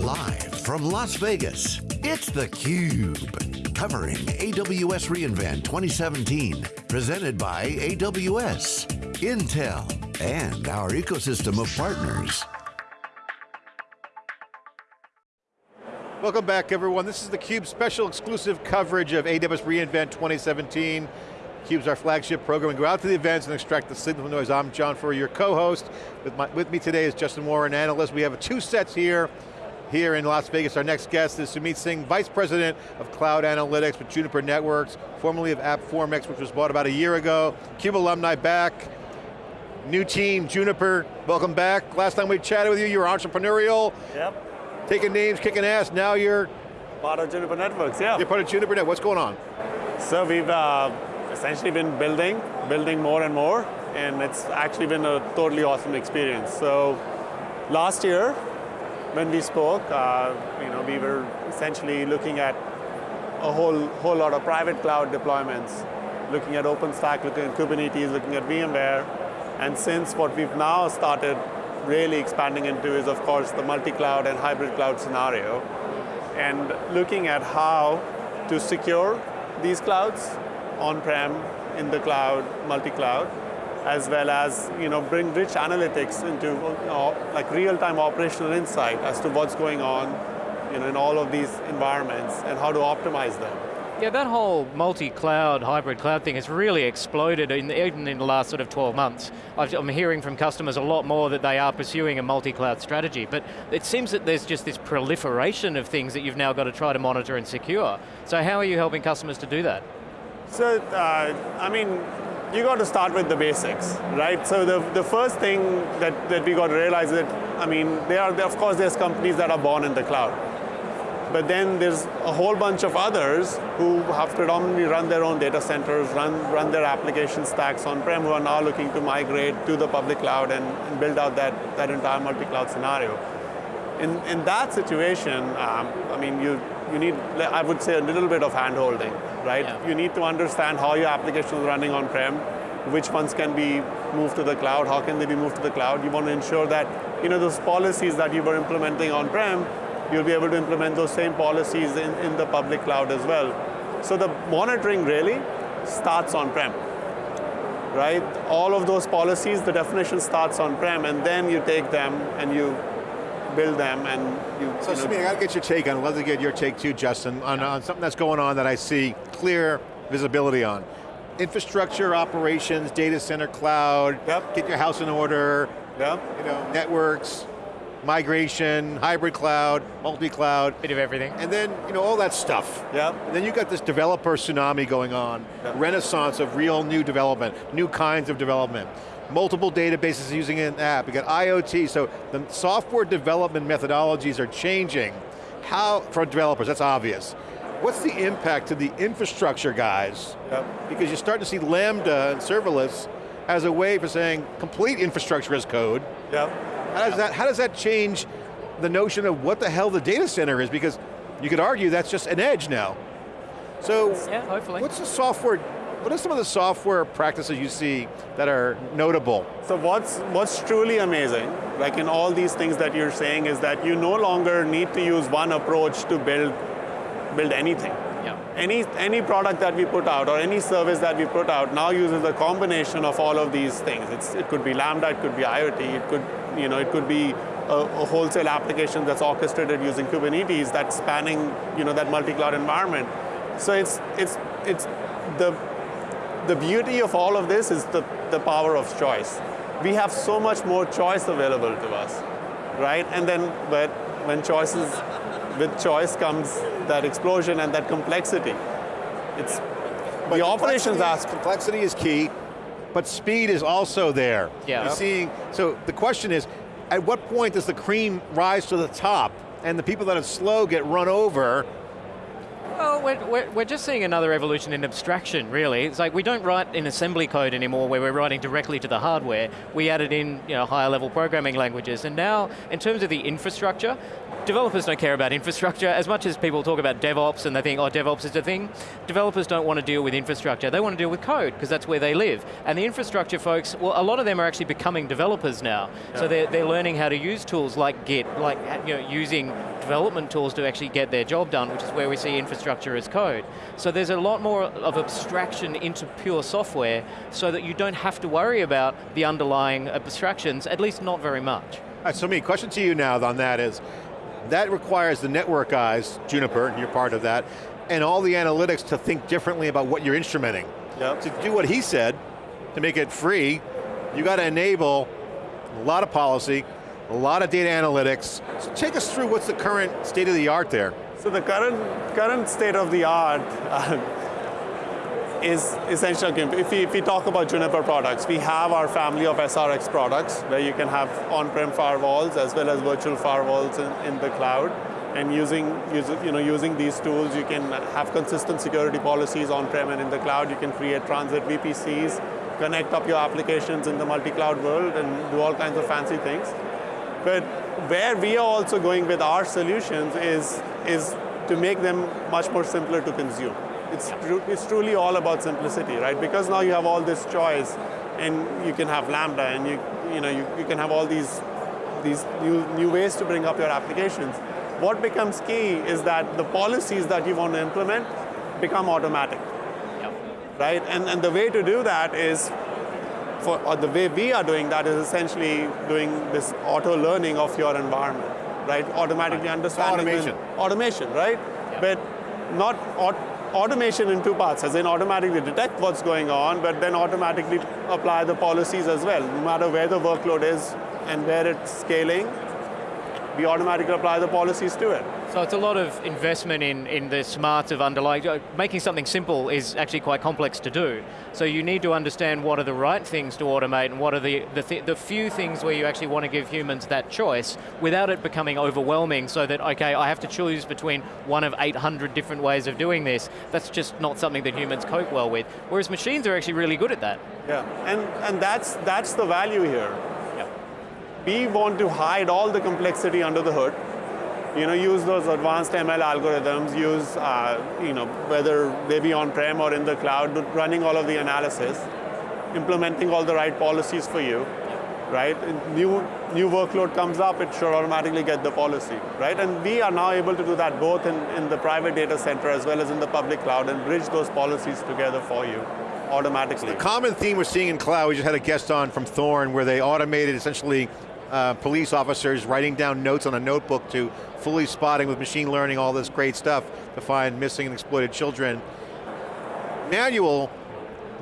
Live from Las Vegas, it's theCUBE. Covering AWS reInvent 2017. Presented by AWS, Intel, and our ecosystem of partners. Welcome back everyone. This is theCUBE special exclusive coverage of AWS reInvent 2017. CUBE's our flagship program. We go out to the events and extract the signal from noise. I'm John Furrier, your co-host. With, with me today is Justin Warren, analyst. We have two sets here, here in Las Vegas. Our next guest is Sumit Singh, Vice President of Cloud Analytics with Juniper Networks, formerly of AppFormix, which was bought about a year ago. CUBE alumni back, new team, Juniper, welcome back. Last time we chatted with you, you were entrepreneurial. Yep taking names, kicking ass, now you're... Part of Juniper Networks, yeah. You're part of Juniper Networks, what's going on? So we've uh, essentially been building, building more and more, and it's actually been a totally awesome experience. So last year, when we spoke, uh, you know, we were essentially looking at a whole, whole lot of private cloud deployments, looking at OpenStack, looking at Kubernetes, looking at VMware, and since what we've now started really expanding into is, of course, the multi-cloud and hybrid cloud scenario, and looking at how to secure these clouds on-prem, in the cloud, multi-cloud, as well as you know, bring rich analytics into know, like real-time operational insight as to what's going on you know, in all of these environments and how to optimize them. Yeah, that whole multi-cloud, hybrid cloud thing has really exploded in, even in the last sort of 12 months. I'm hearing from customers a lot more that they are pursuing a multi-cloud strategy, but it seems that there's just this proliferation of things that you've now got to try to monitor and secure. So how are you helping customers to do that? So, uh, I mean, you got to start with the basics, right? So the, the first thing that, that we got to realize is that, I mean, there are, of course there's companies that are born in the cloud. But then there's a whole bunch of others who have predominantly run their own data centers, run, run their application stacks on-prem, who are now looking to migrate to the public cloud and, and build out that, that entire multi-cloud scenario. In, in that situation, um, I mean, you, you need, I would say, a little bit of hand-holding, right? Yeah. You need to understand how your application is running on-prem, which ones can be moved to the cloud, how can they be moved to the cloud. You want to ensure that you know, those policies that you were implementing on-prem you'll be able to implement those same policies in, in the public cloud as well. So the monitoring really starts on-prem, right? All of those policies, the definition starts on-prem, and then you take them and you build them and you. So, you know, I got to get your take on. I'd love to get your take too, Justin, on, on something that's going on that I see clear visibility on. Infrastructure, operations, data center, cloud. Yep. Get your house in order. Yep. You know, networks, migration, hybrid cloud, multi-cloud. Bit of everything. And then, you know, all that stuff. Yeah. And then you got this developer tsunami going on, yep. renaissance of real new development, new kinds of development. Multiple databases using an app, you got IoT, so the software development methodologies are changing. How, for developers, that's obvious. What's the impact to the infrastructure guys? Yep. Because you're starting to see Lambda and serverless as a way for saying complete infrastructure as code. Yep how does that, how does that change the notion of what the hell the data center is? Because you could argue that's just an edge now. So, yeah, hopefully. what's the software, what are some of the software practices you see that are notable? So what's, what's truly amazing, like in all these things that you're saying, is that you no longer need to use one approach to build, build anything. Yeah. Any, any product that we put out or any service that we put out now uses a combination of all of these things. It's, it could be Lambda, it could be IoT, it could you know, it could be a, a, wholesale application that's orchestrated using Kubernetes that's spanning you know, that multi-cloud environment. So it's, it's, it's the, the beauty of all of this is the, the power of choice. We have so much more choice available to us, right? And then but when choices, with choice comes that explosion and that complexity. It's but the operations aspect. Complexity is key but speed is also there. Yeah. You're seeing, so the question is, at what point does the cream rise to the top and the people that are slow get run over? Well, we're, we're, we're, just seeing another evolution in abstraction, really. It's like we don't write in assembly code anymore where we're writing directly to the hardware. We added in you know, higher level programming languages. And now, in terms of the infrastructure, developers don't care about infrastructure as much as people talk about DevOps and they think, oh, DevOps is a thing. Developers don't want to deal with infrastructure. They want to deal with code because that's where they live. And the infrastructure folks, well, a lot of them are actually becoming developers now. Yeah. So they're, they're learning how to use tools like Git, like you know, using development tools to actually get their job done, which is where we see infrastructure as code. So there's a lot more of abstraction into pure software so that you don't have to worry about the underlying abstractions, at least not very much. All right, Sumit, question to you now on that is, that requires the network guys, Juniper, and you're part of that, and all the analytics to think differently about what you're instrumenting. Yep. To do what he said, to make it free, you got to enable a lot of policy, a lot of data analytics. So take us through what's the current state of the art there. So the current, current state of the art uh, is essential. If we, if we talk about Juniper products, we have our family of SRX products where you can have on-prem firewalls as well as virtual firewalls in, in the cloud. And using, you know, using these tools, you can have consistent security policies on-prem and in the cloud. You can create transit VPCs, connect up your applications in the multi-cloud world and do all kinds of fancy things. But where we are also going with our solutions is, is to make them much more simpler to consume. It's, tru it's truly all about simplicity, right? Because now you have all this choice and you can have Lambda and you, you, know, you, you can have all these, these new, new ways to bring up your applications. What becomes key is that the policies that you want to implement become automatic. Yep. Right? And, and the way to do that is for, the way we are doing that is essentially doing this auto learning of your environment, right? Automatically understanding. Automation. Automation, right? Yep. But not automation in two parts, as in automatically detect what's going on, but then automatically apply the policies as well. No matter where the workload is and where it's scaling, we automatically apply the policies to it. So it's a lot of investment in, in the smarts of underlying, uh, making something simple is actually quite complex to do. So you need to understand what are the right things to automate and what are the, the, th the few things where you actually want to give humans that choice without it becoming overwhelming so that, okay, I have to choose between one of 800 different ways of doing this. That's just not something that humans cope well with. Whereas machines are actually really good at that. Yeah, and, and that's, that's the value here. Yeah. We want to hide all the complexity under the hood you know, use those advanced ML algorithms, use, uh, you know, whether they be on-prem or in the cloud, running all of the analysis, implementing all the right policies for you, right? New, new workload comes up, it should automatically get the policy, right? And we are now able to do that both in, in the private data center as well as in the public cloud and bridge those policies together for you automatically. The common theme we're seeing in cloud, we just had a guest on from Thorn where they automated essentially uh, police officers writing down notes on a notebook to fully spotting with machine learning, all this great stuff to find missing and exploited children. Manual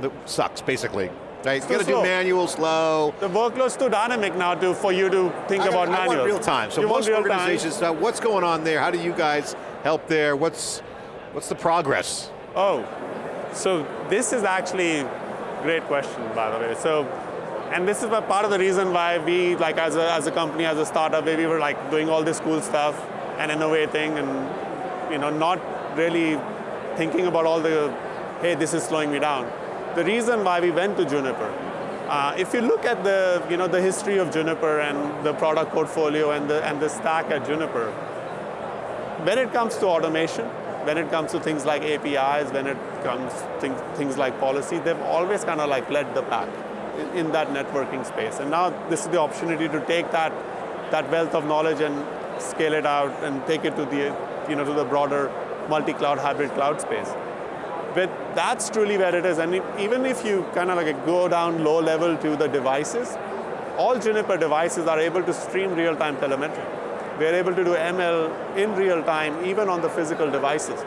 that sucks, basically. Right? You got to do manual, slow. The workload's too dynamic now to, for you to think I, about I manual. I want real time. So you most organizations, uh, what's going on there? How do you guys help there? What's, what's the progress? Oh, so this is actually a great question, by the way. So and this is part of the reason why we, like as a, as a company, as a startup, we were like doing all this cool stuff and innovating and you know, not really thinking about all the, hey, this is slowing me down. The reason why we went to Juniper, uh, if you look at the, you know, the history of Juniper and the product portfolio and the, and the stack at Juniper, when it comes to automation, when it comes to things like APIs, when it comes to things, things like policy, they've always kind of like led the pack in that networking space. And now this is the opportunity to take that, that wealth of knowledge and scale it out and take it to the, you know, to the broader multi-cloud hybrid cloud space. But that's truly where it is. And even if you kind of like go down low level to the devices, all Juniper devices are able to stream real-time telemetry. We're able to do ML in real time, even on the physical devices,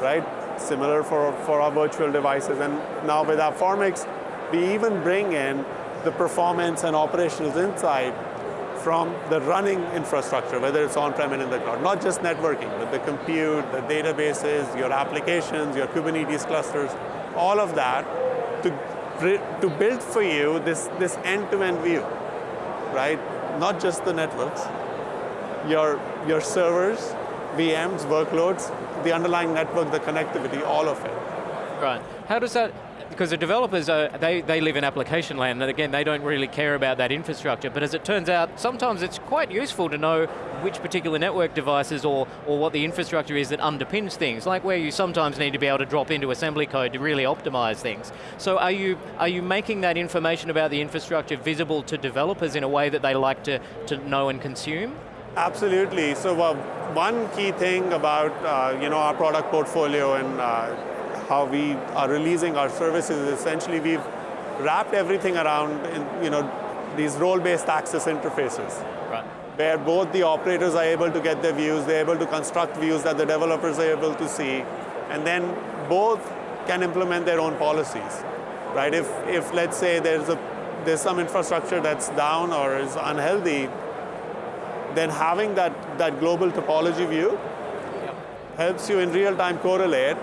right? Similar for, for our virtual devices. And now with AppFormix, we even bring in the performance and operational insight from the running infrastructure, whether it's on-prem and in the cloud. Not just networking, but the compute, the databases, your applications, your Kubernetes clusters, all of that to, to build for you this, this end-to-end -end view, right? Not just the networks, your, your servers, VMs, workloads, the underlying network, the connectivity, all of it. Right. How does that, because the developers, are, they, they live in application land, and again, they don't really care about that infrastructure, but as it turns out, sometimes it's quite useful to know which particular network devices or, or what the infrastructure is that underpins things, like where you sometimes need to be able to drop into assembly code to really optimize things. So are you, are you making that information about the infrastructure visible to developers in a way that they like to, to know and consume? Absolutely, so uh, one key thing about uh, you know, our product portfolio and uh, how we are releasing our services essentially we've wrapped everything around in, you know, these role-based access interfaces. Right. Where both the operators are able to get their views, they're able to construct views that the developers are able to see, and then both can implement their own policies. Right? If, if let's say there's, a, there's some infrastructure that's down or is unhealthy, then having that, that global topology view helps you in real time correlate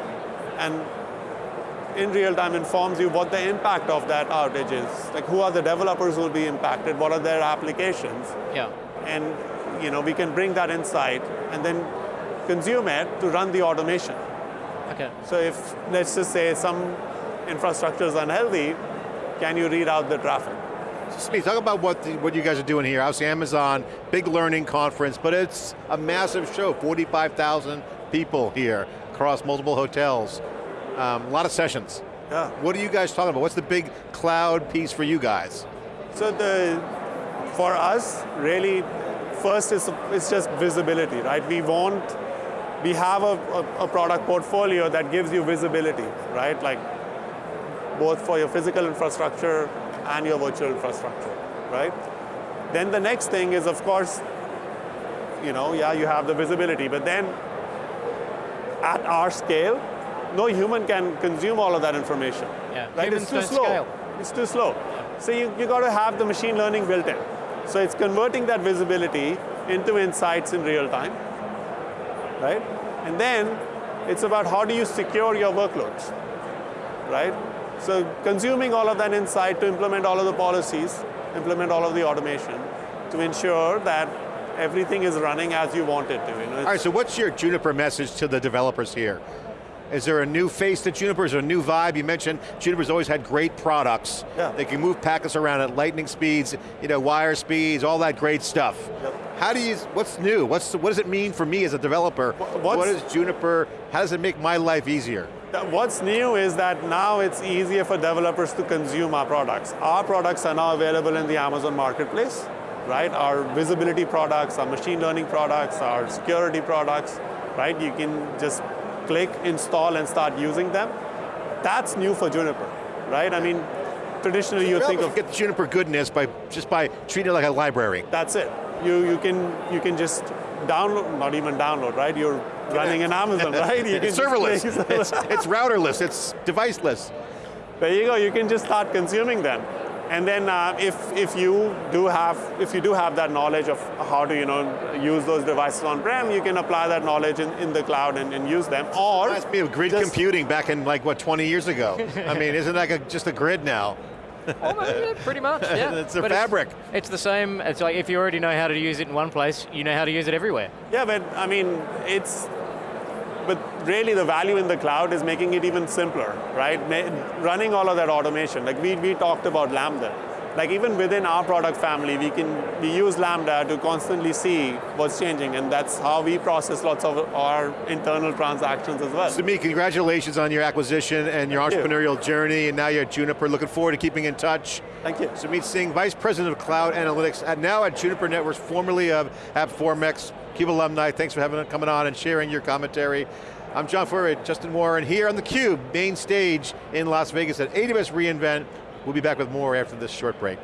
and in real time informs you what the impact of that outage is. Like who are the developers who will be impacted, what are their applications. Yeah. And you know, we can bring that insight and then consume it to run the automation. Okay. So if, let's just say some infrastructure is unhealthy, can you read out the traffic? Sumit, talk about what, the, what you guys are doing here. Obviously Amazon, big learning conference, but it's a massive show, 45,000 people here across multiple hotels. Um, a lot of sessions. Yeah. What are you guys talking about? What's the big cloud piece for you guys? So the, for us, really, first is it's just visibility, right? We want, we have a, a, a product portfolio that gives you visibility, right? Like both for your physical infrastructure and your virtual infrastructure, right? Then the next thing is, of course, you know, yeah, you have the visibility, but then at our scale, no human can consume all of that information. Yeah, right? Humans it's too slow. Scale. It's too slow. Yeah. So you, you got to have the machine learning built in. So it's converting that visibility into insights in real time, right? And then it's about how do you secure your workloads, right? So consuming all of that insight to implement all of the policies, implement all of the automation to ensure that everything is running as you want it to. You know, all right, so what's your Juniper message to the developers here? Is there a new face to Juniper? Is there a new vibe? You mentioned Juniper's always had great products. Yeah. They can move packets around at lightning speeds, you know, wire speeds, all that great stuff. Yep. How do you, what's new? What's, what does it mean for me as a developer? What's, what is Juniper, how does it make my life easier? What's new is that now it's easier for developers to consume our products. Our products are now available in the Amazon Marketplace, right? Our visibility products, our machine learning products, our security products, right? You can just click, install, and start using them. That's new for Juniper, right? I mean, traditionally you think of get the Juniper goodness by just by treating it like a library. That's it. You you can you can just download, not even download, right? You're running in Amazon, right? You it's serverless. it's, it's routerless. It's deviceless. There you go. You can just start consuming them. And then uh, if, if, you do have, if you do have that knowledge of how to you know, use those devices on-prem, you can apply that knowledge in, in the cloud and, and use them. Or Reminds me of grid computing back in like, what, 20 years ago. I mean, isn't that like a, just a grid now? Almost, yeah, pretty much, yeah. it's a but fabric. It's, it's, the same, it's like if you already know how to use it in one place, you know how to use it everywhere. Yeah, but I mean, it's, but really the value in the cloud is making it even simpler, right? Running all of that automation. Like we, we talked about Lambda. Like even within our product family, we can we use Lambda to constantly see what's changing, and that's how we process lots of our internal transactions as well. Sumit, congratulations on your acquisition and your Thank entrepreneurial you. journey, and now you're at Juniper. Looking forward to keeping in touch. Thank you. Sumit Singh, Vice President of Cloud Analytics, at, now at Juniper Networks, formerly of AppFormix, CUBE alumni. Thanks for having coming on and sharing your commentary. I'm John Furrier, Justin Warren here on theCUBE, main stage in Las Vegas at AWS reInvent. We'll be back with more after this short break.